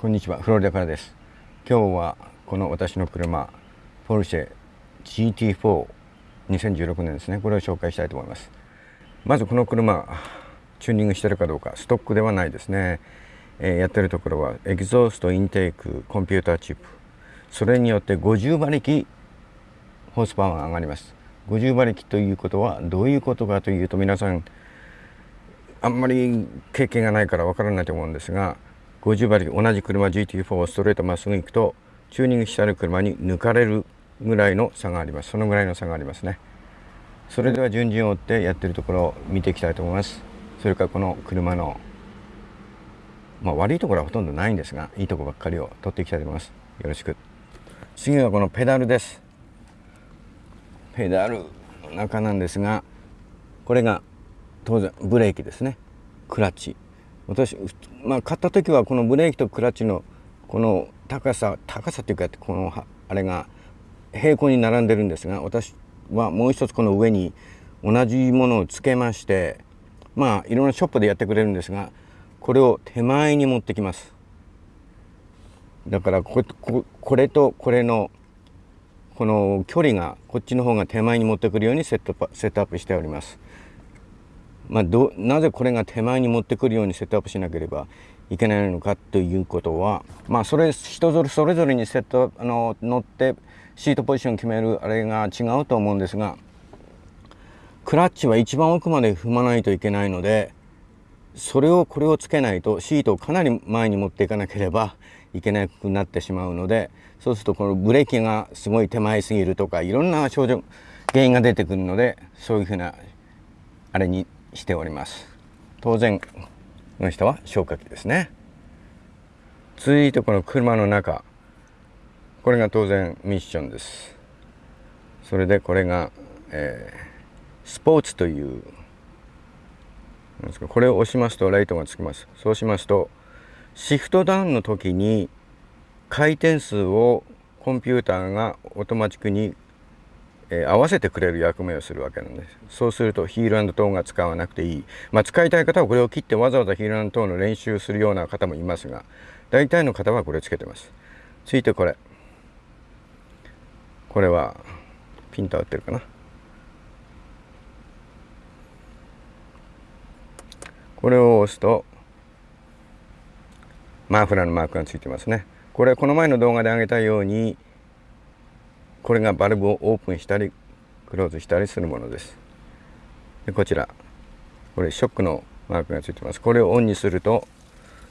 こんにちはフロリダからです。今日はこの私の車ポルシェ GT42016 年ですね。これを紹介したいと思います。まずこの車チューニングしてるかどうかストックではないですね、えー、やってるところはエキゾーストインテークコンピューターチップ。それによって50馬力 horsepower が上がります。50馬力ということはどういうことかというと皆さんあんまり経験がないからわからないと思うんですが50馬力同じ車 GT4 をストレートまっすぐ行くとチューニングしてある車に抜かれるぐらいの差があります。そのぐらいの差がありますね。それでは順々を追ってやってるところを見ていきたいと思います。それからこの車のまあ悪いところはほとんどないんですがいいところばっかりを取っていきたいと思います。よろしく。次はこのペダルです。ペダルの中なんですがこれが当然ブレーキですね。クラッチ。私まあ買った時はこのブレーキとクラッチのこの高さ高さっていうかこのあれが平行に並んでるんですが私はもう一つこの上に同じものをつけましてまあいろんなショップでやってくれるんですがこれを手前に持ってきます。だからここれとこれのこの距離がこっちの方が手前に持ってくるようにセットセットアップしております。まあ、どなぜこれが手前に持ってくるようにセットアップしなければいけないのかということはまあそれ人ぞれそれぞれにセットあの乗ってシートポジション決めるあれが違うと思うんですがクラッチは一番奥まで踏まないといけないのでそれをこれをつけないとシートをかなり前に持っていかなければいけなくなってしまうのでそうするとこのブレーキがすごい手前すぎるとかいろんな症状原因が出てくるのでそういうふうなあれにしております。当然この人は消火器ですね。続いてこの車の中。これが当然ミッションです。それでこれが、えー、スポーツという。これを押しますとライトがつきます。そうしますとシフトダウンの時に回転数をコンピューターがオートマチックにえー、合わせてくれる役目をするわけなんです。そうするとヒールトーが使わなくていい、まあ、使いたい方はこれを切ってわざわざヒールトーの練習するような方もいますが大体の方はこれつけてます。ついてこれ。これはピント合ってるかな。これを押すとマフラーのマークがついてますね。これこの前の動画で挙げたようにこれがバルブをオープンしたりクローズしたりするものです。でこちら。これショックのマークがついてます。これをオンにすると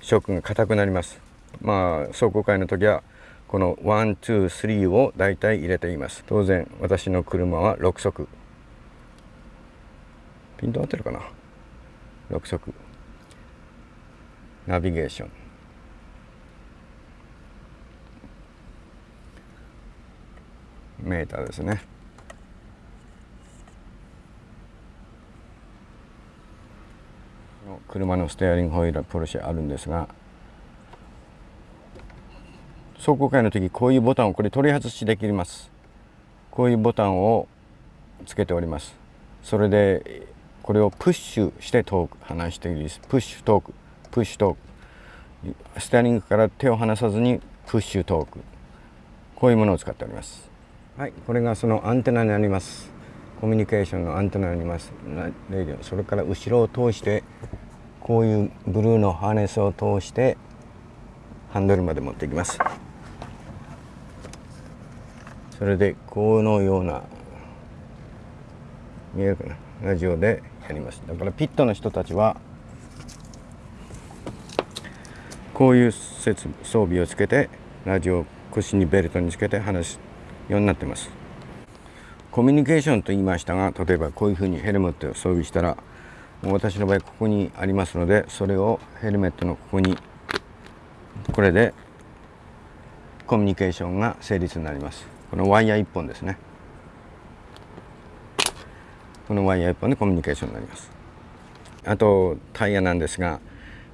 ショックが硬くなります。まあ走行会の時はこの123をだいたい入れています。当然私の車は6速ピント合ってるかな？6速ナビゲーション。メーターですね。車のステアリングホイールポルシェあるんですが走行会の時こういうボタンをこれ取り外しできます。こういうボタンをつけております。それでこれをプッシュしてトーク離していいです。プッシュトーク。プッシュトーク。ステアリングから手を離さずにプッシュトーク。こういうものを使っております。はいこれがそのアンテナになります。コミュニケーションのアンテナになります。レディオ。それから後ろを通してこういうブルーのハーネスを通してハンドルまで持っていきます。それでこのような見えるかな？ラジオでやります。だからピットの人たちはこういう設装備をつけてラジオを腰にベルトにつけて話すようになってます。コミュニケーションと言いましたが例えばこういうふうにヘルメットを装備したら私の場合ここにありますのでそれをヘルメットのここにこれでコミュニケーションが成立になります。このワイヤー1本ですね。このワイヤー1本でコミュニケーションになります。あとタイヤなんですが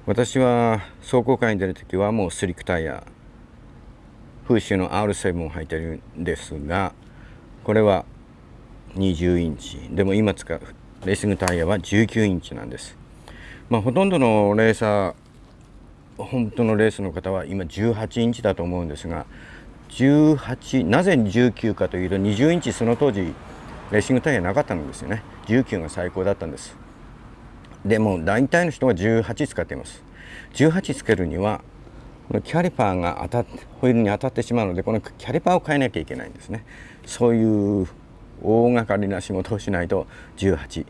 私は走行会に出る時はもうスリックタイヤフッシュの R7 を履いてるんですがこれは20インチ。でも今使うレーシングタイヤは19インチなんです。まあほとんどのレーサー本当のレースの方は今18インチだと思うんですが18なぜ19かというと20インチその当時レーシングタイヤなかったんですよね。19が最高だったんです。でも大体の人は18使っています。18つけるにはこのキャリパーが当たってホイールに当たってしまうのでこのキャリパーを変えなきゃいけないんですね。そういう大掛かりな仕事をしないと18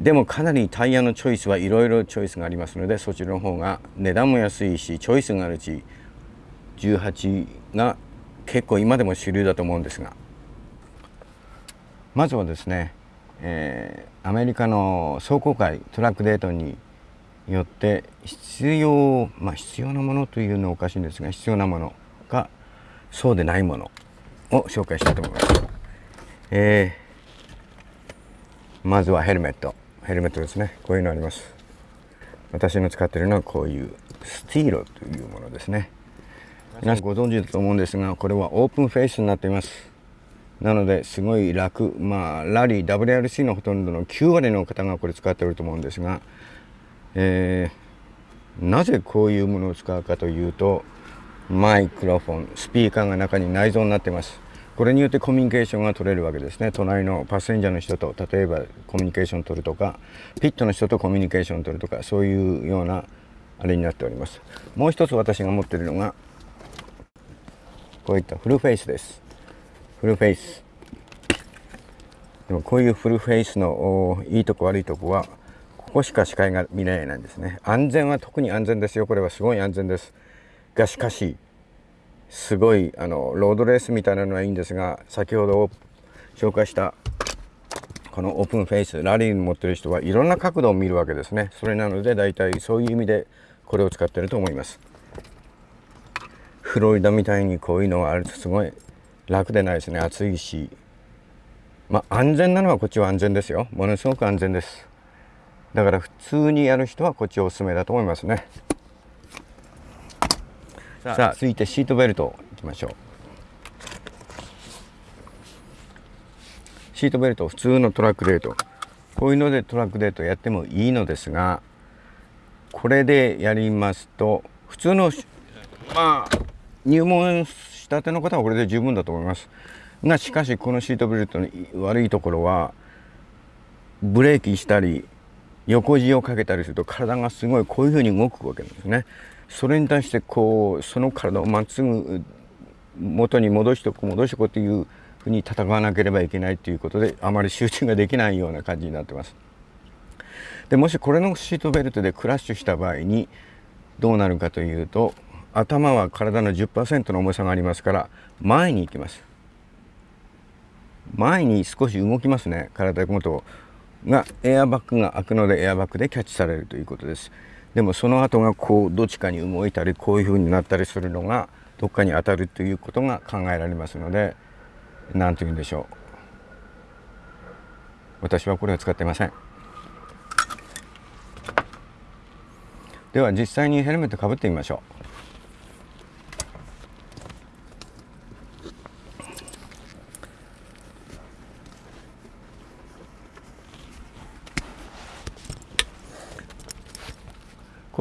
でもかなりタイヤのチョイスはいろいろチョイスがありますのでそちらの方が値段も安いしチョイスがあるし18が結構今でも主流だと思うんですが。まずはですね、えー、アメリカの壮行会トラックデートによって必要まあ必要なものというのはおかしいんですが必要なものかそうでないものを紹介したいと思います。えー、まずはヘルメット。ヘルメットですね。こういうのあります。私の使っているのはこういうスティーロというものですね。皆さんご存知だと思うんですがこれはオープンフェイスになっています。なのですごい楽。まあラリー WRC のほとんどの9割の方がこれ使っていると思うんですがえー、なぜこういうものを使うかというとマイクロフォンスピーカーが中に内蔵になってます。これによってコミュニケーションが取れるわけですね。隣のパッセンジャーの人と例えばコミュニケーション取るとかピットの人とコミュニケーション取るとかそういうようなあれになっております。もう一つ私が持ってるのがこういったフルフェイスです。フルフェイス。でもこういうフルフェイスのいいとこ悪いとこはこしか視界が見れないんですね。安全は特に安全ですよ。これはすごい安全です。がしかしすごいあのロードレースみたいなのはいいんですが先ほど紹介したこのオープンフェイスラリーに持ってる人はいろんな角度を見るわけですね。それなので大体そういう意味でこれを使ってると思います。フロリダみたいにこういうのがあるとすごい楽でないですね。暑いし。まあ安全なのはこっちは安全ですよ。ものすごく安全です。だから普通にやる人はこっちおすすめだと思いますね。さあ。続いてシートベルトいきましょう。シートベルト普通のトラックデート。こういうのでトラックデートやってもいいのですがこれでやりますと普通のまあ入門したての方はこれで十分だと思います。がしかしこのシートベルトの悪いところはブレーキしたり横地をかけたりすると体がすごいこういうふうに動くわけなんですね。それに対してこうその体をまっすぐ元に戻しておく戻しておくというふうに戦わなければいけないということであまり集中ができないような感じになってます。でもしこれのシートベルトでクラッシュした場合にどうなるかというと頭は体の10%の重さがありますから前に行きます。前に少し動きますね体ごとがエアバッグが開くのでエアバッグでキャッチされるということです。でもその後がこうどっちかに動いたりこういうふうになったりするのがどっかに当たるということが考えられますので何と言うんでしょう。私はこれを使ってません。では実際にヘルメットかぶってみましょう。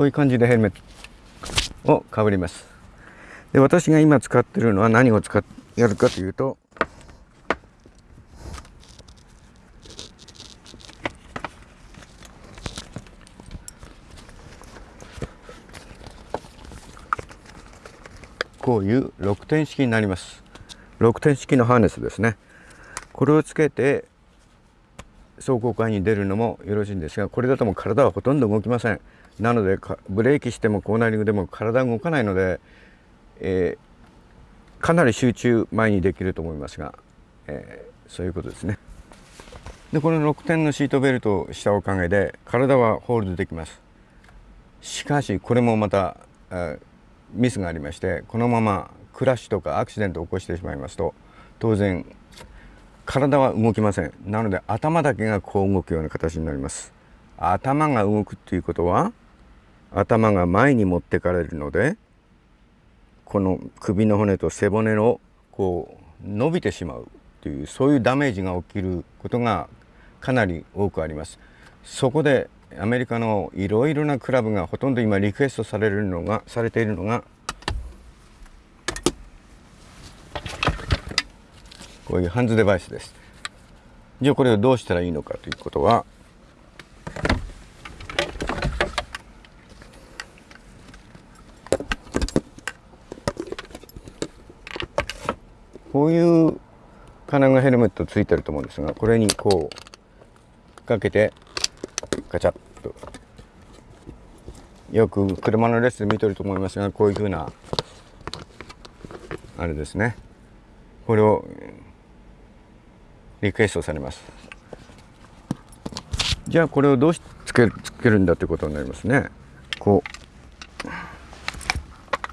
ういう感じでヘルメットをかぶります。で私が今使ってるのは何を使っやるかというとこういう6点式になります。6点式のハーネスですね。これをつけて走行会に出るのもよろしいんですがこれだともう体はほとんど動きません。なのでブレーキしてもコーナリングでも体動かないので、えー、かなり集中前にできると思いますが、えー、そういうことですね。でこの6点のシートベルトをしたおかげで体はホールドできます。しかしこれもまた、えー、ミスがありましてこのままクラッシュとかアクシデントを起こしてしまいますと当然体は動きませんなので頭だけがこう動くような形になります頭が動くっていうことは頭が前に持ってかれるのでこの首の骨と背骨のこう伸びてしまうというそういうダメージが起きることがかなり多くあります。そこでアメリカのいろいろなクラブがほとんど今リクエストされるのがされているのがこういうハンズデバイスです。じゃあこれをどうしたらいいのかということはこういう金具ヘルメットついてると思うんですがこれにこうかけてガチャッとよく車のレッスン見てると思いますがこういうふうなあれですね。これをリクエストされます。じゃあこれをどうしつけつけるんだってことになりますね。こ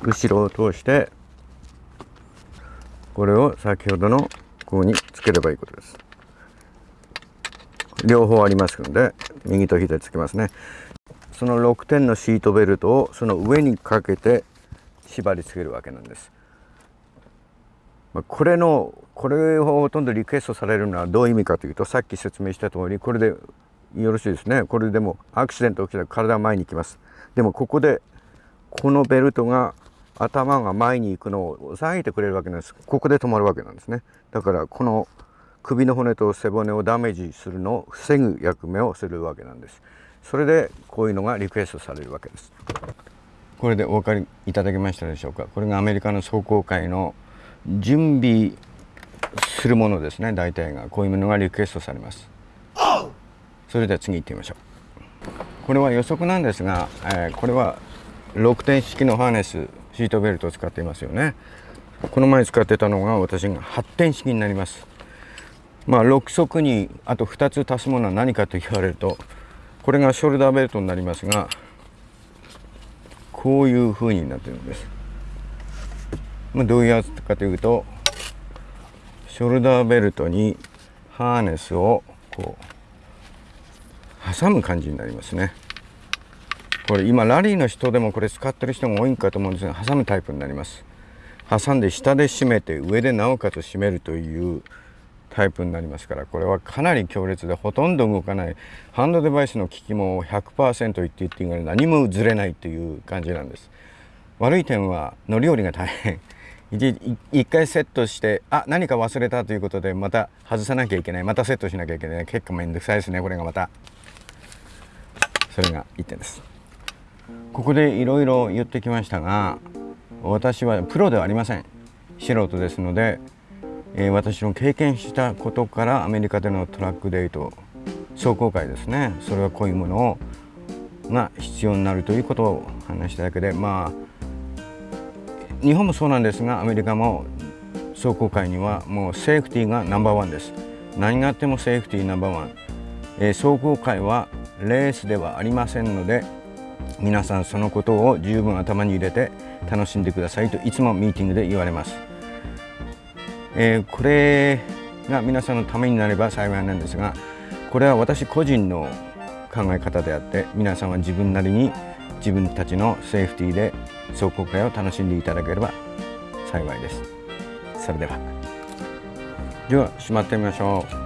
う後ろを通してこれを先ほどのここにつければいいことです。両方ありますので右と左つけますね。その6点のシートベルトをその上にかけて縛り付けるわけなんです。まあこれのこれをほとんどリクエストされるのはどういう意味かというとさっき説明した通りこれでよろしいですね。これでもアクシデント起きたら体は前に行きます。でもここでこのベルトが頭が前に行くのを抑えてくれるわけなんです。ここで止まるわけなんですね。だからこの首の骨と背骨をダメージするのを防ぐ役目をするわけなんです。それでこういうのがリクエストされるわけです。これでお分かりいただけましたでしょうか。これがアメリカの壮行会の準備するものですね。大体が。こういうものがリクエストされます。それでは次行ってみましょう。これは予測なんですが、えー、これは6点式のハーネスシートベルトを使っていますよね。この前使ってたのが私が8点式になります。まあ6足にあと2つ足すものは何かと言われるとこれがショルダーベルトになりますがこういう風になってるんです、まあ、どういうやつかというとショルダーベルトにハーネスをこう挟む感じになりますね。これ今ラリーの人でもこれ使ってる人が多いんかと思うんですが挟むタイプになります。挟んで下で締めて上でなおかつ締めるというタイプになりますからこれはかなり強烈でほとんど動かない。ハンドデバイスの機器も100%言って言っていいぐらい何もずれないという感じなんです。悪い点は乗り降りが大変。一回セットしてあ何か忘れたということでまた外さなきゃいけない。またセットしなきゃいけない。結構めんどくさいですねこれがまた。それが1点です。ここでいろいろ言ってきましたが私はプロではありません。素人ですので、えー、私の経験したことからアメリカでのトラックデート壮行会ですね。それはこういうものをが必要になるということを話しただけでまあ日本もそうなんですがアメリカも壮行会にはもうセーフティーがナンバーワンです。何があってもセーフティーナンバーワン、えー、壮行会はレースではありませんので皆さんそのことを十分頭に入れて楽しんでくださいといつもミーティングで言われます、えー、これが皆さんのためになれば幸いなんですがこれは私個人の考え方であって皆さんは自分なりに自分たちのセーフティーで壮行会を楽しんでいただければ幸いです。それでは。では閉まってみましょう。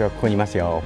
私はここにいますよ。